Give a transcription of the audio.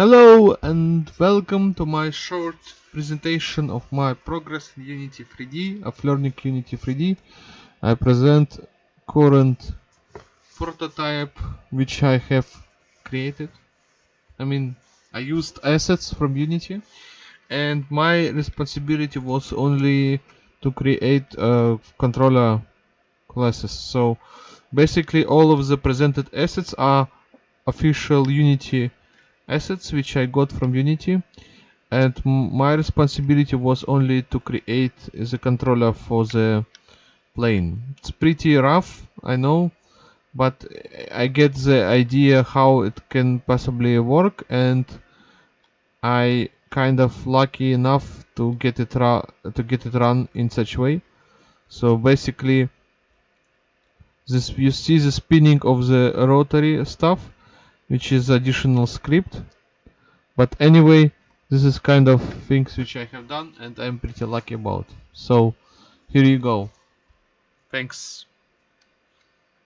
Hello and welcome to my short presentation of my progress in Unity 3D, of learning Unity 3D. I present current prototype which I have created. I mean, I used assets from Unity and my responsibility was only to create uh, controller classes. So basically all of the presented assets are official Unity assets which I got from Unity and my responsibility was only to create the controller for the plane. It's pretty rough, I know, but I get the idea how it can possibly work and I kind of lucky enough to get it to get it run in such way. So basically this you see the spinning of the rotary stuff which is additional script. But anyway this is kind of things which I have done and I'm pretty lucky about. So here you go. Thanks